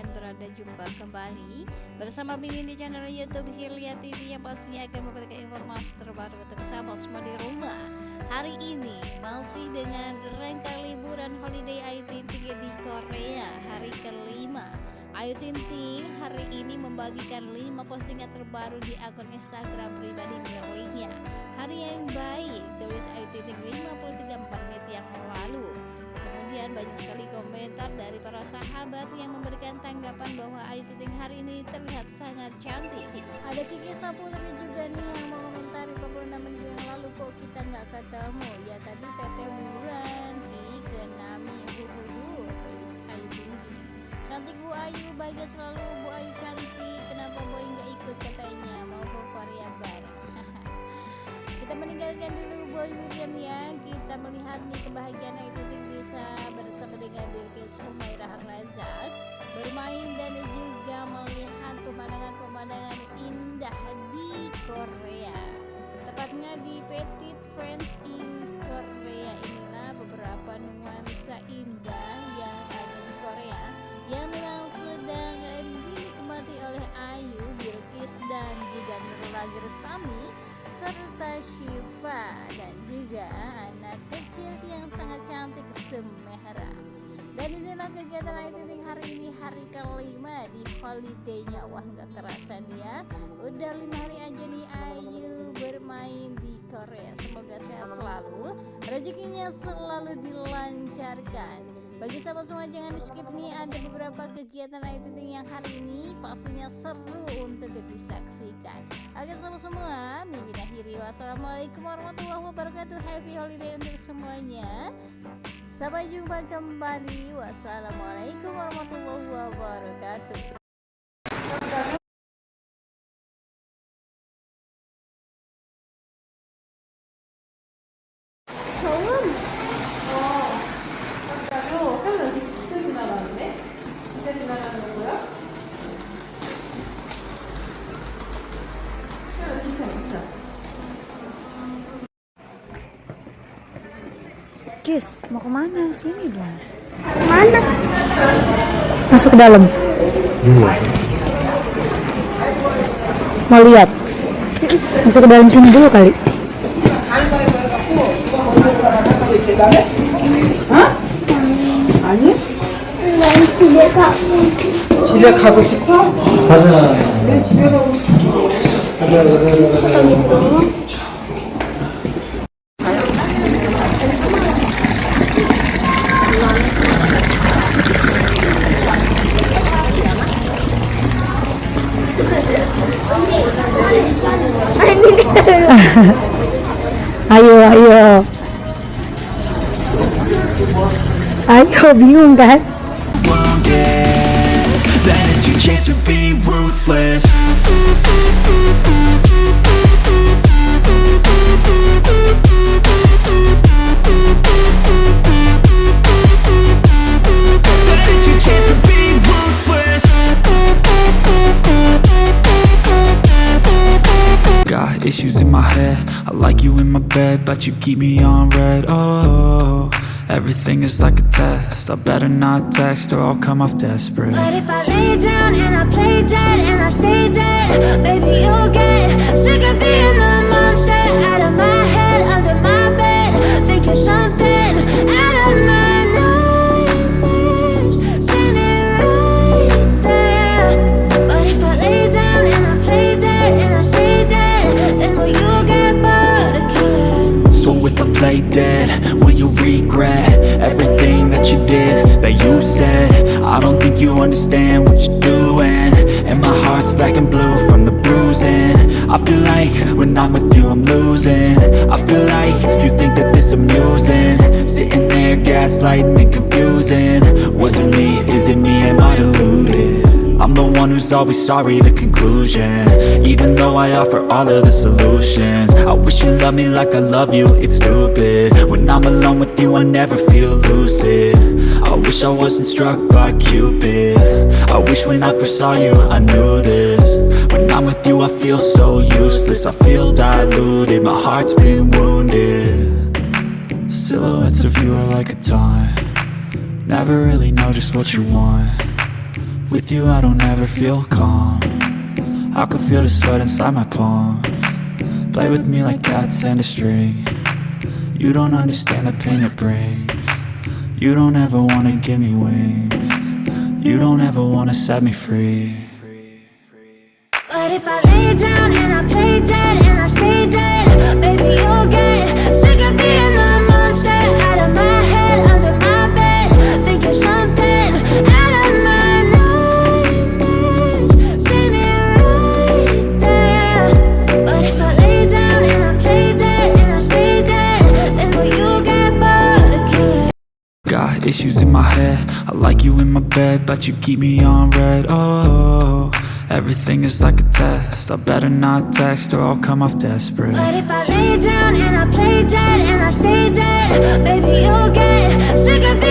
kalian berada jumpa kembali Bersama Mimin di channel Youtube Hilya TV Yang pastinya akan memberikan informasi terbaru untuk sahabat semua di rumah. Hari ini masih dengan rangka liburan holiday Ayu Ting di Korea Hari kelima. Ayu Ting hari ini membagikan 5 postingan terbaru di akun Instagram pribadi miliknya. Hari yang baik tulis Ayu Ting 53 menit yang lalu Kemudian banyak sekali komentar dari para sahabat yang memberikan tanggapan bahwa Ayu Ting hari ini terlihat sangat cantik. Ada Kiki Saputri juga nih yang mau komentari 46 menit yang lalu kok kita nggak ketemu. Ya tadi teteh duluan, Ki Kenami Huhuhu tulis Ayu Ting Cantik Bu Ayu, bahagia selalu Bu Ayu cantik. Kenapa Boy nggak ikut katanya mau ke Korea Barat? Kita meninggalkan dulu Boy William ya. Kita melihat nih kebahagiaan Ting bisa bersama dengan Bilkis Humairah Razak bermain dan juga melihat pemandangan-pemandangan indah di Korea. Tepatnya di Petit France in Korea inilah beberapa nuansa indah yang ada di Korea yang memang sedang dinikmati oleh Ayu, Bilkis dan juga Nurul Rustami serta Shiva dan juga anak kecil yang sangat cantik Semehra dan inilah kegiatan Ayu Ting hari ini hari kelima di holidaynya. Wah nggak kerasa dia udah lima hari aja nih Ayu bermain di Korea. Semoga sehat selalu. Rezekinya selalu dilancarkan bagi sahabat semua jangan di skip nih ada beberapa kegiatan Ayu Ting yang hari ini pastinya seru untuk disaksikan. Oke sahabat semua, Mimin akhiri wassalamualaikum warahmatullahi wabarakatuh. Happy holiday untuk semuanya. Sampai jumpa kembali. Wassalamualaikum warahmatullahi wabarakatuh. Kis, mau ke mana? Sini dong. Mana? Masuk ke dalam. Mau lihat? Masuk ke dalam sini dulu kali. 집에 가고 집에 가고 싶어? 가자. 왜 집에 가고 싶어? 가자, 가자, 가자. Ayo, ayo. Ayo, bingung kan? issues in my head I like you in my bed, but you keep me on red Oh, everything is like a test. I better not text or I'll come off desperate. But if I lay down and I play dead and I stay dead Baby, you'll get sick of being the regret Everything that you did, that you said. I don't think you understand what you're doing. And my heart's black and blue from the bruising. I feel like when I'm with you I'm losing. I feel like you think that this amusing. Sitting there gaslighting and confusing. Was it me, is it me, the one who's always sorry, the conclusion. Even though I offer all of the solutions I wish you loved me like I love you, it's stupid. When I'm alone with you, I never feel lucid. I wish I wasn't struck by Cupid. I wish when I first saw you, I knew this. When I'm with you, I feel so useless I feel diluted, my heart's been wounded. Silhouettes of you are like a taunt. Never really know just what you want With you I don't ever feel calm. I can feel the sweat inside my palm. Play with me like cats and a string. You don't understand the pain it brings. You don't ever wanna give me wings. You don't ever wanna set me free. But if I lay down and I play dead and I stay dead, baby you'll get you in my bed But you keep me on red. Oh, everything is like a test. I better not text Or I'll come off desperate. But if I lay down and I play dead and I stay dead, baby you'll get sick of being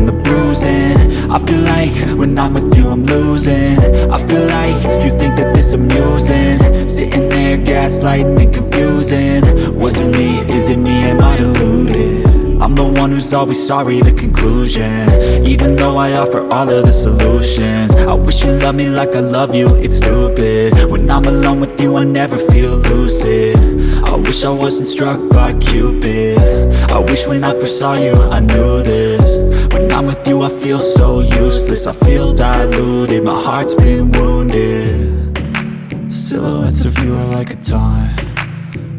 from the bruising. I feel like when I'm with you I'm losing. I feel like you think that this amusing. Sitting there gaslighting and confusing. Was it me? Is it me? Am I deluded? I'm the one who's always sorry, the conclusion. Even though I offer all of the solutions. I wish you loved me like I love you, it's stupid. When I'm alone with you, I never feel lucid. I wish I wasn't struck by Cupid. I wish when I first saw you, I knew this I'm with you, I feel so useless. I feel diluted, my heart's been wounded. Silhouettes of you are like a taunt.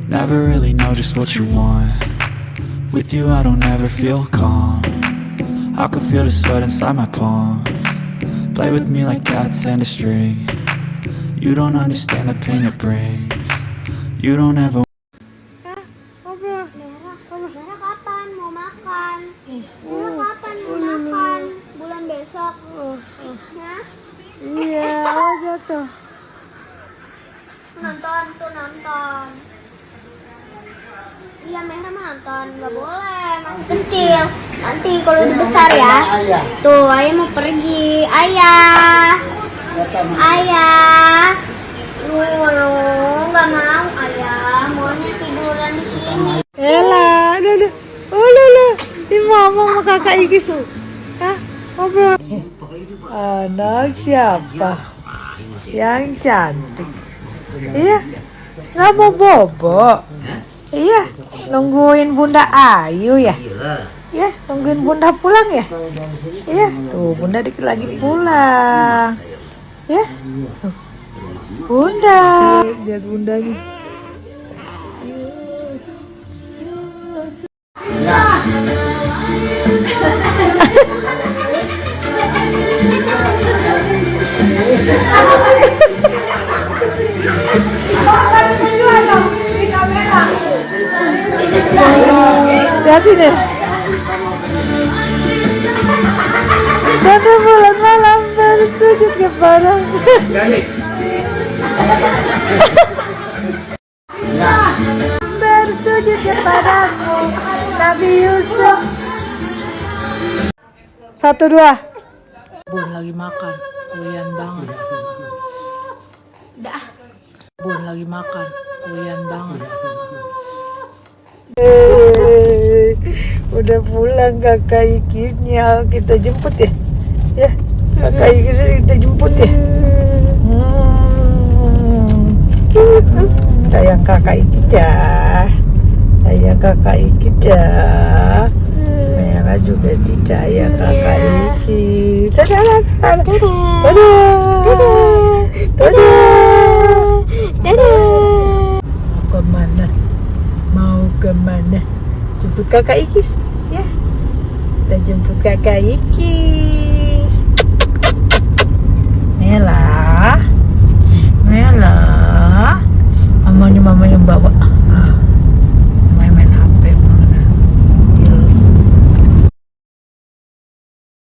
Never really know just what you want. With you I don't ever feel calm. I can feel the sweat inside my palm. Play with me like cats and a string. You don't understand the pain it brings. You don't ever nonton, nggak boleh masih kecil. Nanti kalau udah besar ya. Tuh ayah mau pergi, ayah, ayah. Lu lu nggak mau ayah, maunya tiduran di sini. Ella, aduh, aduh. Oh, lala. Ini mama sama kakak Ikis. Hah? Ngobrol. Anak siapa? Yang cantik. Iya. Nggak mau bobo. Iya. Nungguin Bunda Ayu ya? Iya, nungguin Bunda pulang ya? Iya. Tuh, Bunda dikit lagi pulang. Ya. Tuh. Bunda. Lihat Bunda nih. Lihat sini. Pada bulan malam bersujud kepada bersujud kepadamu Nabi Yusuf. Satu dua. Bun lagi makan. Uyan banget. Bun lagi makan. Uyan banget udah pulang kakak Ikisnya. Kita jemput ya? Ya kakak Ikisnya kita jemput ya? Hmm. sayang kakak Ikis ya sayang kakak Ikis ya Mela juga dicaya kakak Ikis dadah. Dadah. Dadah. Dadah. Mau ke mana? Mau ke mana? Jemput kakak Ikis kita jemput kakak Ikis Mela. Mela. Mamanya mama yang bawa. Ah.